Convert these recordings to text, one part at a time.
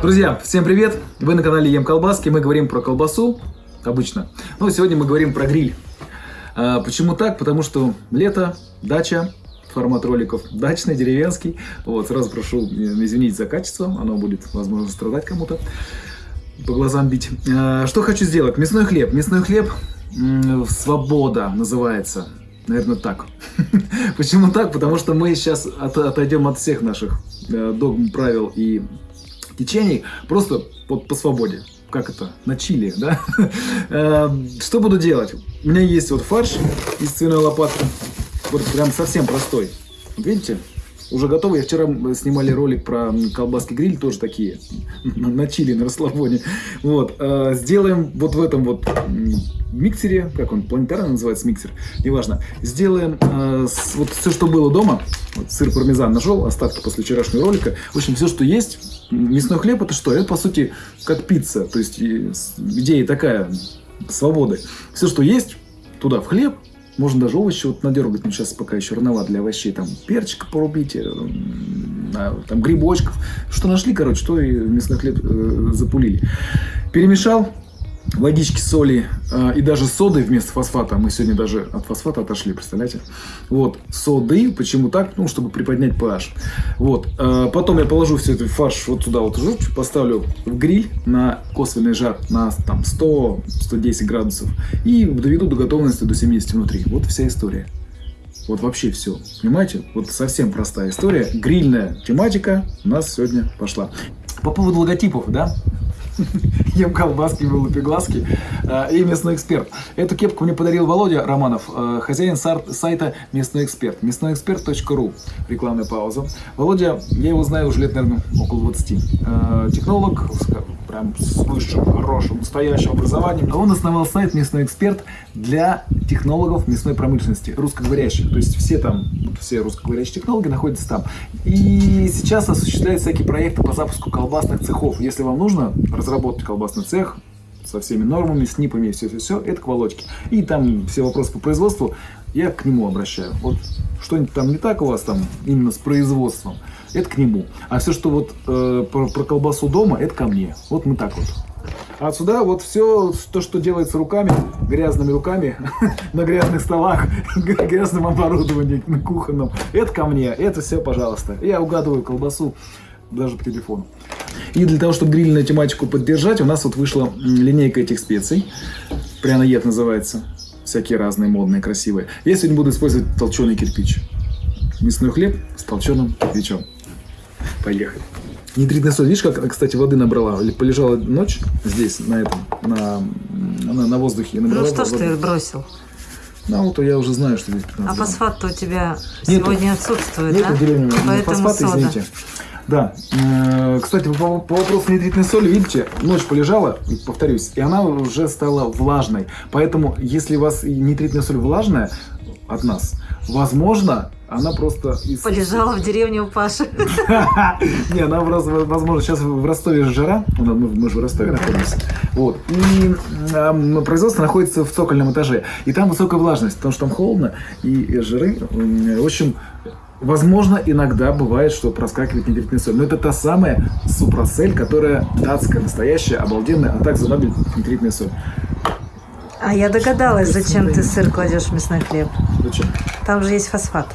Друзья, всем привет! Вы на канале Ем Колбаски. Мы говорим про колбасу, обычно. Но сегодня мы говорим про гриль. А, почему так? Потому что лето, дача, формат роликов дачный, деревенский. Вот, сразу прошу извинить за качество, оно будет, возможно, страдать кому-то, по глазам бить. А, что хочу сделать? Мясной хлеб. Мясной хлеб «Свобода» называется. Наверное, так. Почему так? Потому что мы сейчас от, отойдем от всех наших э, догм, правил и течений просто по, по свободе. Как это? На чили, да? Э, что буду делать? У меня есть вот фарш из свиной лопатки. Вот прям совсем простой. видите? Уже готовы. Я вчера снимали ролик про колбаски гриль, тоже такие, на чили, на расслабоне. Вот. Э, сделаем вот в этом вот миксере, как он, планетарно называется миксер, неважно. Сделаем э, вот все, что было дома. Вот сыр пармезан нашел, остатки после вчерашнего ролика. В общем, все, что есть. Мясной хлеб это что? Это, по сути, как пицца. То есть, идея такая, свободы. Все, что есть, туда в хлеб, можно даже овощи вот надергать, но сейчас пока еще рановато для овощей. Там перчика порубите, там грибочков. Что нашли, короче, то и мясной хлеб э, запулили. Перемешал, водички, соли э, и даже соды вместо фосфата. Мы сегодня даже от фосфата отошли, представляете? Вот, соды. Почему так? Ну, чтобы приподнять pH. Вот. Э, потом я положу все это фарш вот сюда вот поставлю в гриль на косвенный жар на там 100-110 градусов и доведу до готовности до 70 внутри. Вот вся история. Вот вообще все. Понимаете? Вот совсем простая история. Грильная тематика у нас сегодня пошла. По поводу логотипов, да? ем колбаски, вылупи глазки э, и местный эксперт. Эту кепку мне подарил Володя Романов, э, хозяин сайта Местный эксперт. Местноэксперт.ру. Рекламная пауза. Володя, я его знаю уже лет, наверное, около 20. Э, технолог, прям с высшим, хорошим, настоящим образованием. Он основал сайт «Мясной эксперт» для технологов мясной промышленности, русскоговорящих. То есть все там, все русскоговорящие технологи находятся там. И сейчас осуществляют всякие проекты по запуску колбасных цехов. Если вам нужно разработать колбасный цех, со всеми нормами, снипами, все-все-все, это к Володьке. И там все вопросы по производству я к нему обращаю. Вот что-нибудь там не так у вас там именно с производством, это к нему. А все, что вот э, про, про колбасу дома, это ко мне. Вот мы так вот. А отсюда вот все, то, что делается руками, грязными руками, на грязных столах, грязным оборудованием, на кухонном, это ко мне, это все, пожалуйста. Я угадываю колбасу даже по телефону. И для того, чтобы грильную тематику поддержать, у нас вот вышла линейка этих специй. Пряноед называется. Всякие разные, модные, красивые. Я сегодня буду использовать толченый кирпич. Мясной хлеб с толченым кирпичом. Поехали. Нитритная соль. Видишь, как, кстати, воды набрала? Полежала ночь здесь, на этом, на, на, на воздухе. Набрала ну что ж ты бросил? Ну, вот я уже знаю, что здесь 15 А фосфат-то у тебя Нету. сегодня отсутствует, Нету да? Нету Поэтому фосфата, сода. извините. Да. Э, кстати, по, по вопросу нитритной соли, видите, ночь полежала, повторюсь, и она уже стала влажной. Поэтому, если у вас нитритная соль влажная от нас, возможно, она просто... Из... Полежала в деревне у Паши. Не, она, возможно, сейчас в Ростове жара, мы же в Ростове находимся, вот, и производство находится в цокольном этаже, и там высокая влажность, потому что там холодно, и жиры, в общем, Возможно, иногда бывает, что проскакивает нитритная соль. Но это та самая супросель, которая датская, настоящая, обалденная, а также Нобель нитритная соль. А я догадалась, зачем ты сыр кладешь в мясной хлеб. Зачем? Там же есть фосфат.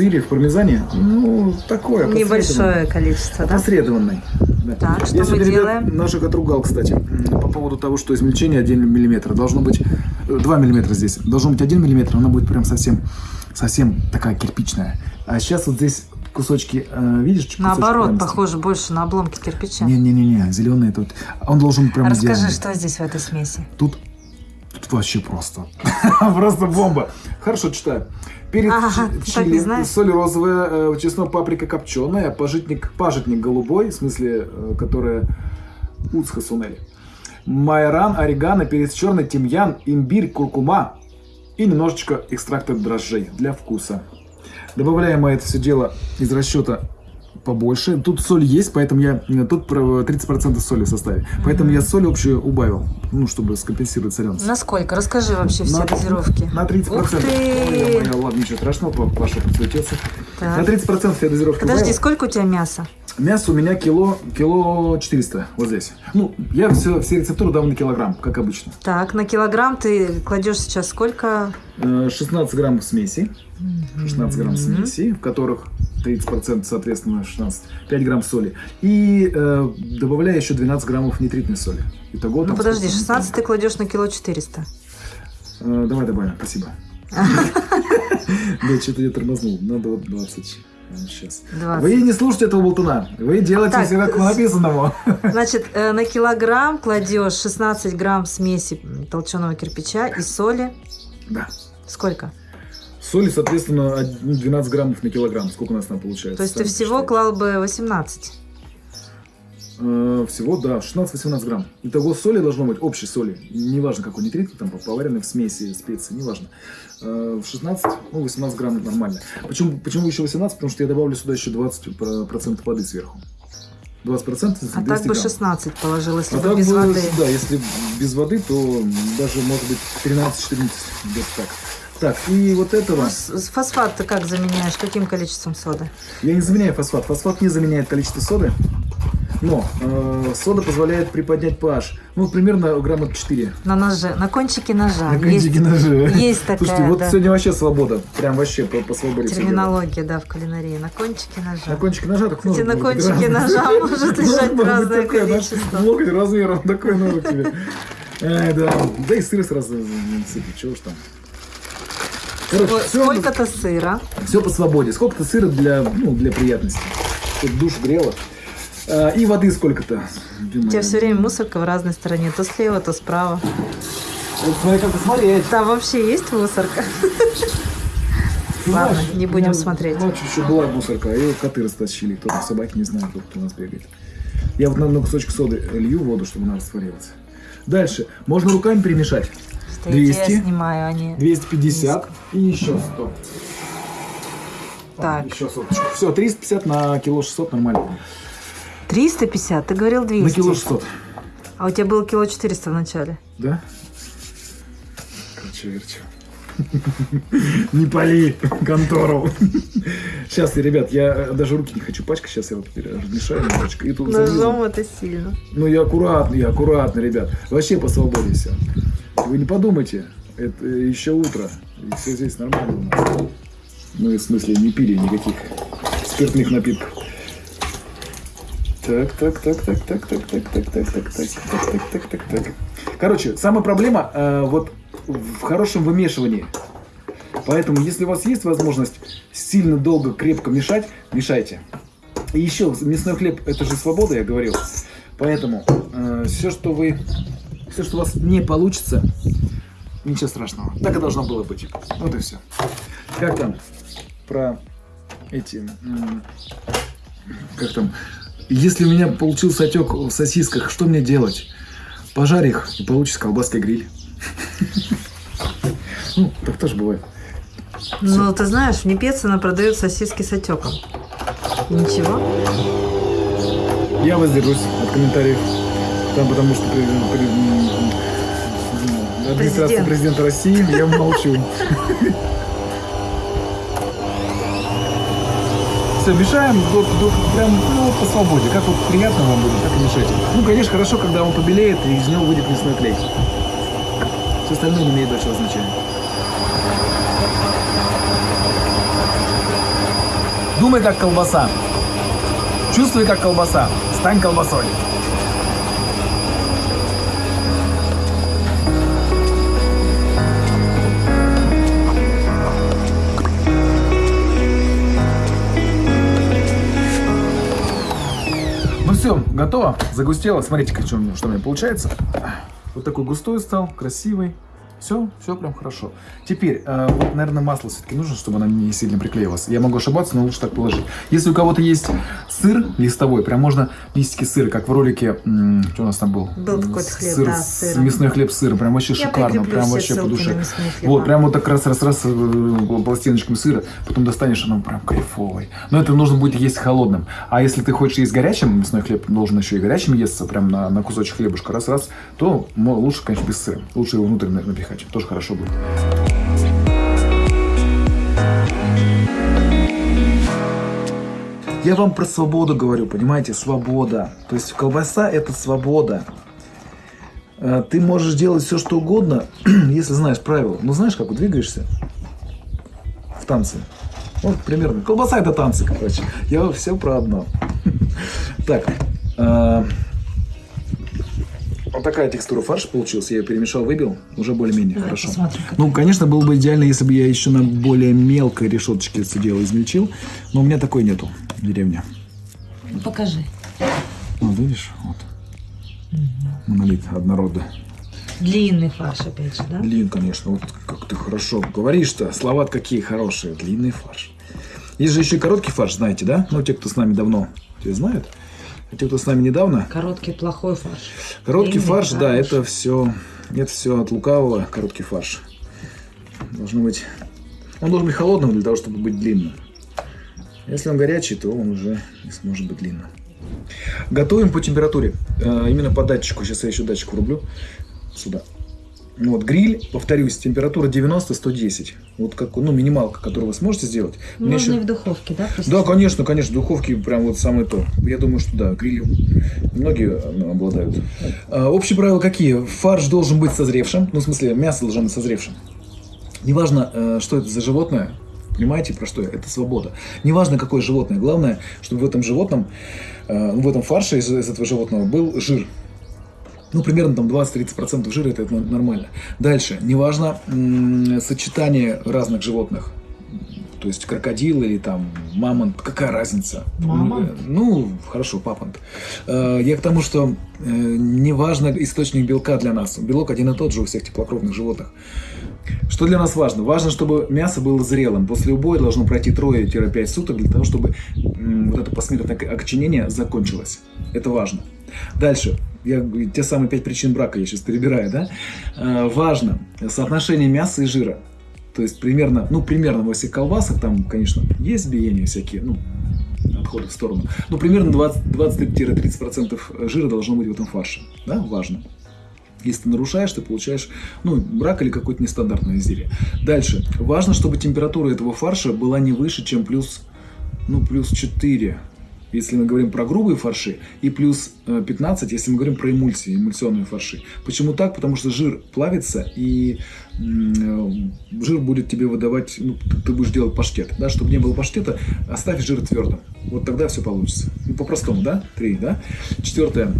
Сыре, в пармезане? Ну, такое. Небольшое количество, да? Посредованный. Да. Так, что Я мы делаем? Ребят, наших отругал, кстати, по поводу того, что измельчение 1 мм. Должно быть 2 э, мм здесь. Должно быть 1 мм, она будет прям совсем совсем такая кирпичная. А сейчас вот здесь кусочки, э, видишь? Наоборот, похоже больше на обломки кирпича. Не-не-не, зеленый тут. Он должен прям Расскажи, идеальный. что здесь в этой смеси? Тут, тут вообще просто. просто бомба. Хорошо, читаю. Перец ага, чили, соль розовая, э, чеснок, паприка копченая, пажитник, пажитник голубой, в смысле, э, которая уцха сунели. Майоран, орегано, перец черный, тимьян, имбирь, куркума, и немножечко экстракта дрожжей для вкуса. Добавляем мы это все дело из расчета побольше. Тут соль есть, поэтому я тут 30% соли в составе. Поэтому mm -hmm. я соль общую убавил, ну, чтобы скомпенсировать соленость. Насколько? Расскажи вообще все на, дозировки. На 30%. Ух ты! Ой, моя, ладно, ничего страшного, Паша подсветился. На 30% я дозировки Подожди, убавил. сколько у тебя мяса? Мясо у меня кило, кило 400 вот здесь. Ну, я все, все рецептуры дам на килограмм, как обычно. Так, на килограмм ты кладешь сейчас сколько? Э, 16 граммов смеси. 16 грамм смеси, в которых 30% соответственно 16, 5 грамм соли. И э, добавляю еще 12 граммов нитритной соли. Итого Ну там подожди, сколько? 16 ты кладешь на кило 400. Э, давай добавим, спасибо. Да, что-то я тормознул. Надо вот 20. Сейчас. 20. Вы не слушайте этого болтуна. Вы делаете Так, все как по с- написанному. Значит, э, на килограмм кладешь 16 грамм смеси толченого кирпича и соли. Да. Сколько? Соли, соответственно, од- ну, 12 граммов на килограмм. Сколько у нас там получается? То есть ты всего клал бы 18. Э, Всего, да, 16-18 грамм. Итого соли должно быть, общей соли, неважно какой нитрит, там поваренный в смеси, специи, неважно. Э, В 16, ну, 18 грамм нормально. Почему, почему еще 18? Потому что я добавлю сюда еще 20% воды сверху. 20% из А 200 так бы грамм. 16 положил, если А бы без бы, воды. Да, если без воды, то даже может быть 13-14, где-то так. Так, и вот этого... Ну, Фосфат ты как заменяешь? Каким количеством соды? Я не заменяю фосфат. Фосфат не заменяет количество соды. Но э, сода позволяет приподнять pH. Ну, примерно грамма 4. На ноже, на кончике ножа. На есть, кончике ножа. есть такая, Слушайте, вот да, сегодня вообще свобода. Прям вообще по, по свободе. терминология, да, в кулинарии. На кончике ножа. На кончике ножа так Кстати, на кончике ножа может лежать разное количество. Локоть размером такой ножик тебе. Ай, да. Да и сыр сразу сыпет, чего уж там. Короче, Сколько-то сыра. все по свободе. Сколько-то сыра для, ну, для приятности. Чтобы душ грело. А, и воды сколько-то. У тебя все время мусорка в разной стороне. То слева, то справа. Вот смотри, как посмотреть. Там вообще есть мусорка? Ладно, не будем смотреть. Ночью еще была мусорка, а ее коты растащили. Кто-то собаки, не знаю, кто у нас бегает. Я вот на, на кусочек соды лью воду, чтобы она растворилась. Дальше. Можно руками перемешать. Я 200. тебя снимаю, не... 250 и еще 100. Так. Еще соточку. Все, 350 на кило 600 нормально. 350? Ты говорил 200. На кило 600. А у тебя было кило 400 в начале. Да? Короче, верчу. Не пали контору. Сейчас, ребят, я э, даже руки не хочу пачкать. Сейчас я вот размешаю немножечко. И тут. Ножом это сильно. Ну и аккуратно, и аккуратно, ребят. Вообще по свободе все. Вы не подумайте, это еще утро. И все здесь нормально у нас. Мы, в смысле, не пили никаких спиртных напитков. Так, так, так, так, так, так, так, так, так, так, так, так, так, так, так, так. Короче, самая проблема э, вот в хорошем вымешивании. Поэтому, если у вас есть возможность сильно долго, крепко мешать, мешайте. И еще мясной хлеб это же свобода, я говорил. Поэтому все, что вы, все, что у вас не получится, ничего страшного. Так и должно было быть. Вот и все. Как там про эти, как там, если у меня получился отек в сосисках, что мне делать? Пожарь их и получится колбаской гриль. Ну, так тоже бывает. Ну, ты знаешь, в Непецина продают сосиски с отеком. Ничего. Я воздержусь от комментариев. Там потому что при- при- администрация Президент. президента России, я молчу. Все, мешаем, вот, вот прям ну, по свободе. Как вот приятно вам будет, так и мешайте. Ну, конечно, хорошо, когда он побелеет, и из него выйдет мясной клей. Все остальное не имеет большого значения. Думай как колбаса. Чувствуй как колбаса. Стань колбасой. Ну все, готово. Загустело. Смотрите, что, у меня- что у меня получается. Вот такой густой стал, красивый. Все, все прям хорошо. Теперь, э, вот, наверное, масло все-таки нужно, чтобы она не сильно приклеилась. Я могу ошибаться, но лучше так положить. Если у кого-то есть сыр листовой, прям можно листики сыра, как в ролике, что у нас там был? Был М, такой-то хлеб, сыр, да, с-. Мясной хлеб с сыром, прям вообще Я шикарно, прям вообще по душе. Вот, прям вот так раз, раз, раз э, пластиночками сыра, потом достанешь, оно прям кайфовый. Но это нужно будет есть холодным. А если ты хочешь есть горячим, мясной хлеб должен еще и горячим естся, прям на, на кусочек хлебушка, раз-раз, то лучше, конечно, без сыра. Лучше его внутрь на- напихать, тоже хорошо будет. Я вам про свободу говорю, понимаете, свобода. То есть колбаса это свобода. Э, Ты можешь делать все, что угодно, если знаешь правила. Ну, знаешь, как двигаешься в танце. Вот примерно. Колбаса это танцы, короче. Я все про одно. Так. Такая текстура фарша получилась. Я ее перемешал, выбил. Уже более-менее Давай хорошо. посмотрим, как Ну, конечно, было бы идеально, если бы я еще на более мелкой решеточке это дело измельчил. Но у меня такой нету в деревне. Ну, Покажи. Вот видишь, вот. Монолит однородный. Длинный фарш, опять же, да? Длин, конечно, вот как ты хорошо говоришь-то. слова какие хорошие. Длинный фарш. Есть же еще и короткий фарш, знаете, да? Ну, те, кто с нами давно, те знают. А те, кто с нами недавно. Короткий плохой фарш. Короткий Длинный фарш, да, фарш. это все, это все от лукавого, короткий фарш. Должно быть, он должен быть холодным для того, чтобы быть длинным. Если он горячий, то он уже не сможет быть длинным. Готовим по температуре, э, именно по датчику. Сейчас я еще датчик врублю сюда. Ну Вот гриль, повторюсь, температура 90-110. Вот как, ну, минималка, которую вы сможете сделать. Можно еще- и в духовке, да? просто? да, конечно, конечно, духовки прям вот самое то. Я думаю, что да, грилью многие ну, обладают. А, общие правила какие? Фарш должен быть созревшим, ну, в смысле, мясо должно быть созревшим. Неважно, э, что это за животное, понимаете, про что я? Это свобода. Неважно, какое животное, главное, чтобы в этом животном, э, в этом фарше из, из этого животного был жир. Ну, примерно там 20-30% жира, это, это нормально. Дальше, неважно сочетание разных животных. То есть крокодил или там мамонт, какая разница? Мамонт? Ну, хорошо, папонт. Э, Я к тому, что э, неважно источник белка для нас. Белок один и тот же у всех теплокровных животных. Что для нас важно? Важно, чтобы мясо было зрелым. После убоя должно пройти 3-5 суток для того, чтобы вот это посмертное окоченение закончилось. Это важно. Дальше. Я, те самые пять причин брака я сейчас перебираю, да? Э, важно соотношение мяса и жира. То есть примерно, ну примерно во всех колбасах, там, конечно, есть биения всякие, ну, отходы в сторону. Но примерно 20 20-30% жира должно быть в этом фарше. Да, важно. Если ты нарушаешь, ты получаешь ну, брак или какое-то нестандартное изделие. Дальше. Важно, чтобы температура этого фарша была не выше, чем плюс, ну, плюс 4, если мы говорим про грубые фарши, и плюс э, 15, если мы говорим про эмульсии, эмульсионные фарши. Почему так? Потому что жир плавится, и э, жир будет тебе выдавать, ну, ты будешь делать паштет, да, чтобы не было паштета, оставь жир твердым. Вот тогда все получится. Ну, по-простому, да? Три, да? Четвертое.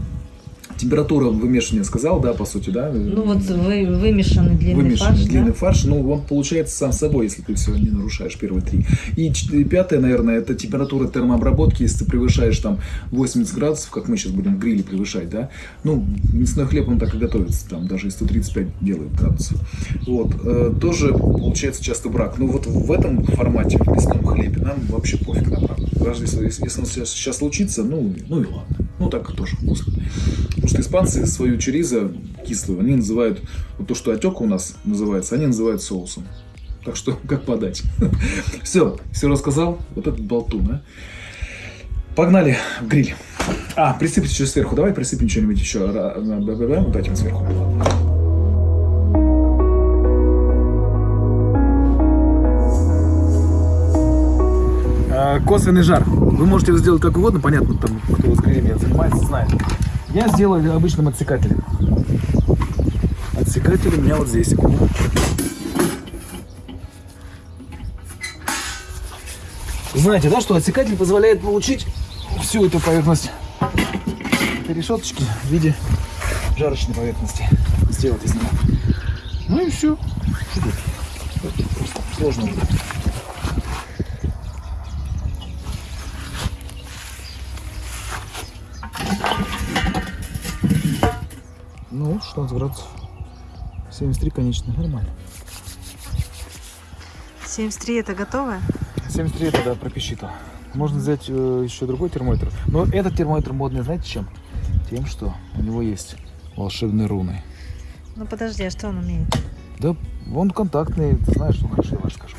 Температура вымешивания сказал, да, по сути, да? Ну вот вы, вымешанный длинный Вымешанный фарш, длинный да? фарш, ну, он получается сам собой, если ты все не нарушаешь первые три. И пятое, наверное, это температура термообработки, если ты превышаешь там 80 градусов, как мы сейчас будем в гриле превышать, да, ну, мясной хлеб, он так и готовится, там даже и 135 делают градусов. Вот, э, тоже получается часто брак. Ну, вот в этом формате, в мясном хлебе, нам вообще пофиг на брак. Даже если, если он сейчас, сейчас случится, ну, ну и ладно. Ну, так тоже вкусно. Потому что испанцы свою чуризо кислую, они называют, вот то, что отек у нас называется, они называют соусом. Так что, как подать? Все, все рассказал. Вот этот болтун, а. Погнали в гриль. А, присыпать еще сверху. Давай присыпем что-нибудь еще. Вот этим сверху. Косвенный жар. Вы можете его сделать как угодно, понятно, там, кто грилями занимается, знает. Я сделаю обычным отсекателем. Отсекатель у меня вот здесь. Знаете, да, что отсекатель позволяет получить всю эту поверхность этой решеточки в виде жарочной поверхности. Сделать из нее. Ну и все. Сложно. Ну, 16 градусов. 73, конечно, нормально. 73 это готовое? 73 это, да, пропищито. Можно взять э, еще другой термометр. Но этот термометр модный, знаете чем? Тем, что у него есть волшебные руны. Ну подожди, а что он умеет? Да, он контактный, ты знаешь, ну хорошо, я расскажу.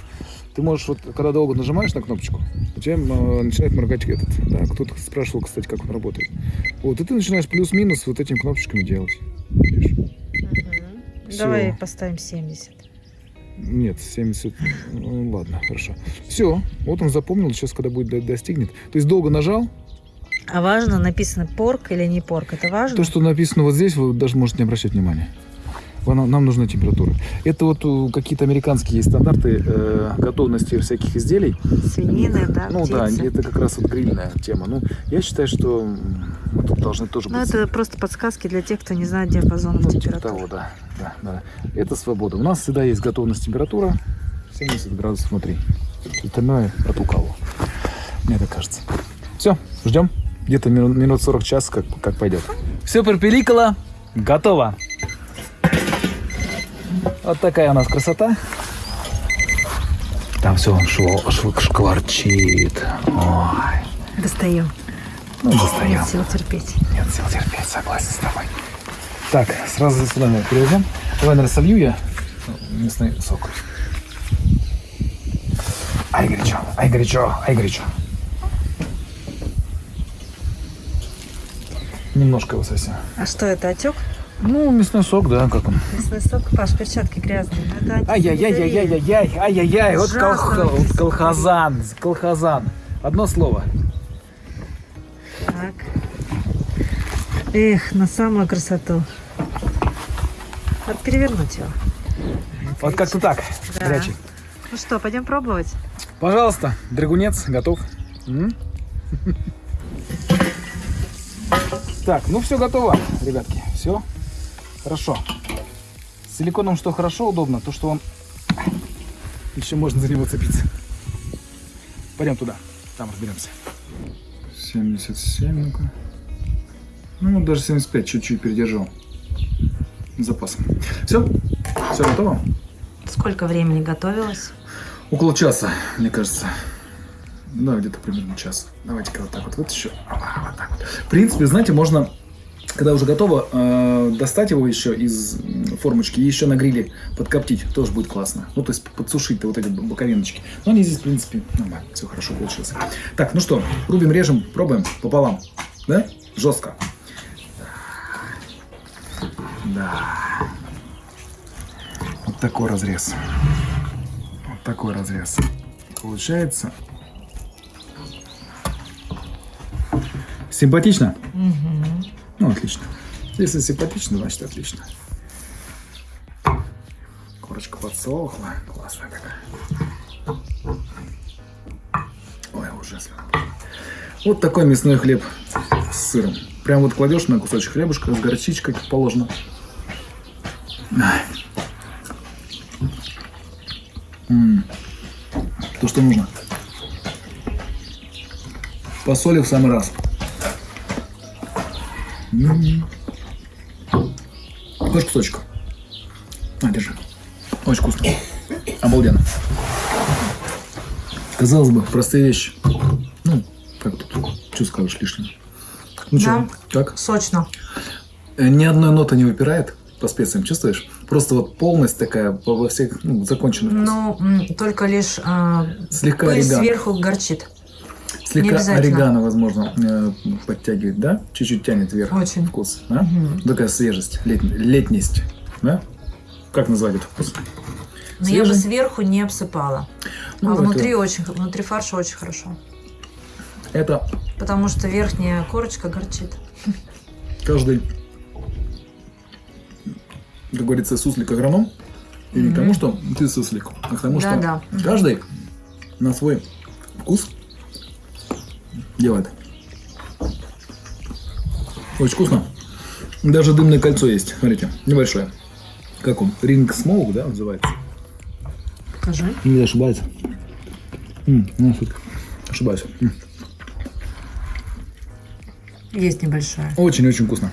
Ты можешь, вот, когда долго нажимаешь на кнопочку, у тебя э, начинает моргать этот. Да, кто-то спрашивал, кстати, как он работает. Вот, и ты начинаешь плюс-минус вот этими кнопочками делать. Видишь? Всё. Давай поставим 70. Нет, 70... Ну, ладно, хорошо. Все, вот он запомнил, сейчас, когда будет до- достигнет. То есть долго нажал, А важно, написано порк или не порк. Это важно? то, что написано вот здесь, вы даже можете не обращать внимания. Нам нужна температура. Это вот э, какие-то американские стандарты э, готовности всяких изделий. Свинины, да, Ну да, птицы. это как раз вот грильная тема. Ну, я считаю, что мы тут должны тоже Ну, быть... это просто подсказки для тех, кто не знает диапазон Ну, типа температуры. того, да, да, да. Это свобода. У нас всегда есть готовность температура 70 градусов внутри. Остальное от у кого. Мне так кажется. Все, ждем. Где-то мину- минут 40 час, как, как пойдет. Все пропиликало. Готово. Вот такая у нас красота. Там все шло, шкварчит. Ой. Достаем. Ну, Нет достаем. сил терпеть. Нет сил терпеть, согласен с тобой. Так, сразу сюда мы перейдем. Давай, наверное, солью я местный сок. Ай, горячо, ай, горячо, ай, горячо. Немножко его совсем. А что это, отек? Ну, мясной сок, да, как он. Мясной сок? Паш, перчатки грязные. Ай-яй-яй-яй-яй-яй, ай-яй-яй, вот, вот написано. колхозан, колхозан. Одно слово. Так. Эх, на самую красоту. Надо перевернуть его. Вот как-то так, Да. горячий. Ну что, пойдем пробовать? Пожалуйста, драгунец готов. М? Так, ну все готово, ребятки. Все хорошо. С силиконом что хорошо, удобно, то что он еще можно за него цепиться. Пойдем туда, там разберемся. 77, ну-ка. Ну, даже 75, чуть-чуть передержал. Запасом. Все? Все готово? Сколько времени готовилось? Около часа, мне кажется. Да, где-то примерно час. Давайте-ка вот так вот вытащу. Вот так вот. В принципе, знаете, можно, когда уже готово, э, достать его еще из формочки и еще на гриле подкоптить. Тоже будет классно. Ну, то есть подсушить вот эти боковиночки. Но они здесь, в принципе, нормально. Все хорошо получилось. Так, ну что, рубим, режем, пробуем пополам. Да? Жестко. Да. Вот такой разрез. Вот такой разрез. Получается. Симпатично? Отлично. Если симпатично, значит отлично. Корочка подсохла. Классная такая. Ой, уже слюна. Вот такой мясной хлеб с сыром. Прям вот кладешь на кусочек хлебушка с горчичкой, как положено. То, что нужно. По соли в самый раз. Хочешь кусочек? На, держи. Очень вкусно. Обалденно. Казалось бы, простые вещи. Ну, как тут? Что скажешь лишнего? Ну что, как? Сочно. Э, Ни одной ноты не выпирает по специям, чувствуешь? Просто вот полность такая во всех, ну, законченный вкус. Ну, только лишь а, Слегка пыль сверху горчит. Слегка орегано, возможно, э, подтягивает, да? Чуть-чуть тянет вверх Очень. вкус, да? Мгм. Такая свежесть, лет- летность, да? Как назвать этот вкус? Но я бы сверху не обсыпала. Ну, а это- внутри очень, внутри фарша очень хорошо. Это Потому что верхняя корочка горчит. каждый, как говорится, суслик агроном. И не Мгм. потому, что ты суслик, а к тому, что. Мгм. каждый на свой вкус делает. Очень вкусно. Даже дымное кольцо есть. Смотрите, небольшое. Как он? Ринг смоук, да, называется? Покажи. Не ошибается. М, ну, шутка. Ошибаюсь. М. Есть небольшая. Очень-очень вкусно.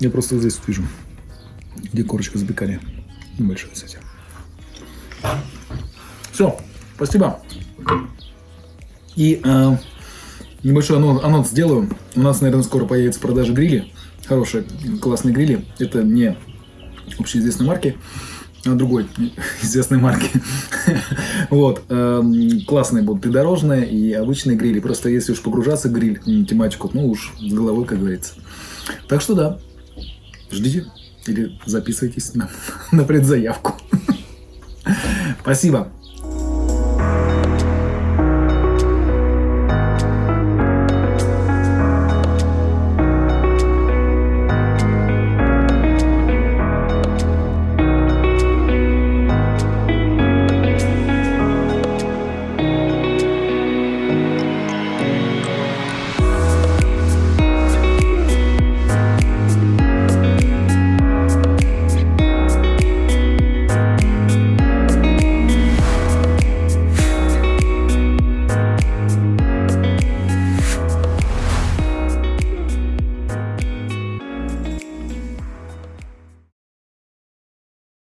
Я просто здесь вижу, где корочка запекали. Небольшое, кстати. Все, спасибо. И э, небольшой анонс, анонс сделаю. У нас, наверное, скоро появятся в продаже грили. Хорошие, классные грили. Это не общеизвестной марки, а другой известной марки. Вот. эм, Классные будут и дорожные, и обычные грили. Просто если уж погружаться в гриль, тематику, ну уж с головой, как говорится. Так что да, ждите или записывайтесь на, на предзаявку. Спасибо.